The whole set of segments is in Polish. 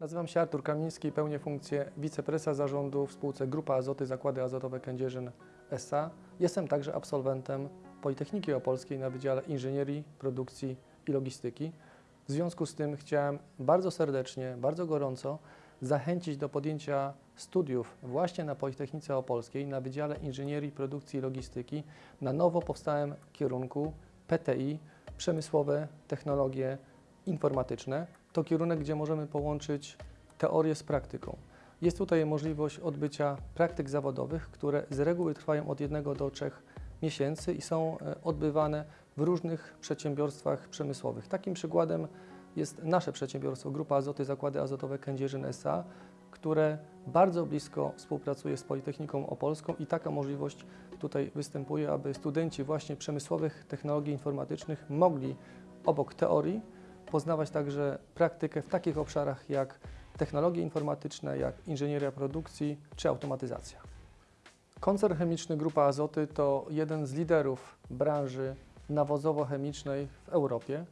Nazywam się Artur Kamiński pełnię funkcję wicepresa zarządu w spółce Grupa Azoty Zakłady Azotowe Kędzierzyn S.A. Jestem także absolwentem Politechniki Opolskiej na Wydziale Inżynierii, Produkcji i Logistyki. W związku z tym chciałem bardzo serdecznie, bardzo gorąco zachęcić do podjęcia studiów właśnie na Politechnice Opolskiej na Wydziale Inżynierii, Produkcji i Logistyki na nowo powstałym kierunku PTI Przemysłowe Technologie Informatyczne. To kierunek, gdzie możemy połączyć teorię z praktyką. Jest tutaj możliwość odbycia praktyk zawodowych, które z reguły trwają od jednego do trzech miesięcy i są e, odbywane w różnych przedsiębiorstwach przemysłowych. Takim przykładem jest nasze przedsiębiorstwo Grupa Azoty Zakłady Azotowe Kędzierzyn S.A., które bardzo blisko współpracuje z Politechniką Opolską i taka możliwość tutaj występuje, aby studenci właśnie przemysłowych technologii informatycznych mogli obok teorii poznawać także praktykę w takich obszarach jak technologie informatyczne, jak inżynieria produkcji czy automatyzacja. Koncern chemiczny Grupa Azoty to jeden z liderów branży nawozowo-chemicznej w Europie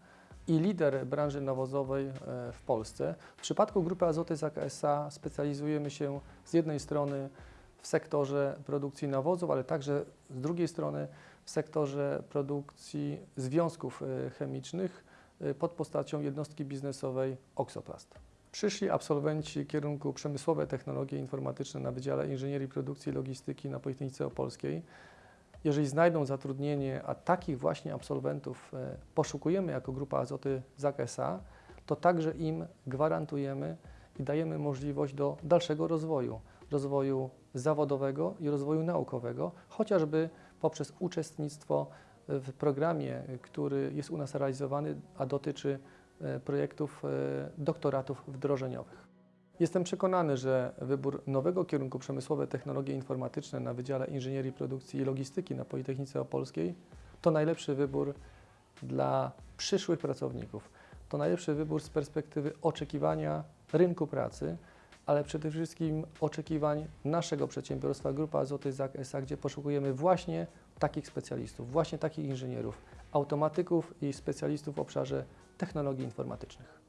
i lider branży nawozowej e, w Polsce. W przypadku Grupy Azoty ZAK S.A. specjalizujemy się z jednej strony w sektorze produkcji nawozów, ale także z drugiej strony w sektorze produkcji związków e, chemicznych pod postacią jednostki biznesowej Oxoplast. Przyszli absolwenci kierunku Przemysłowe Technologie Informatyczne na Wydziale Inżynierii Produkcji i Logistyki na Politechnice Opolskiej jeżeli znajdą zatrudnienie, a takich właśnie absolwentów e, poszukujemy jako Grupa Azoty ZAK S.A., to także im gwarantujemy i dajemy możliwość do dalszego rozwoju, rozwoju zawodowego i rozwoju naukowego, chociażby poprzez uczestnictwo w programie, który jest u nas realizowany, a dotyczy e, projektów e, doktoratów wdrożeniowych. Jestem przekonany, że wybór nowego kierunku przemysłowe technologie informatyczne na Wydziale Inżynierii Produkcji i Logistyki na Politechnice Opolskiej to najlepszy wybór dla przyszłych pracowników. To najlepszy wybór z perspektywy oczekiwania rynku pracy, ale przede wszystkim oczekiwań naszego przedsiębiorstwa Grupa Azoty ZAK S.A., gdzie poszukujemy właśnie takich specjalistów, właśnie takich inżynierów, automatyków i specjalistów w obszarze technologii informatycznych.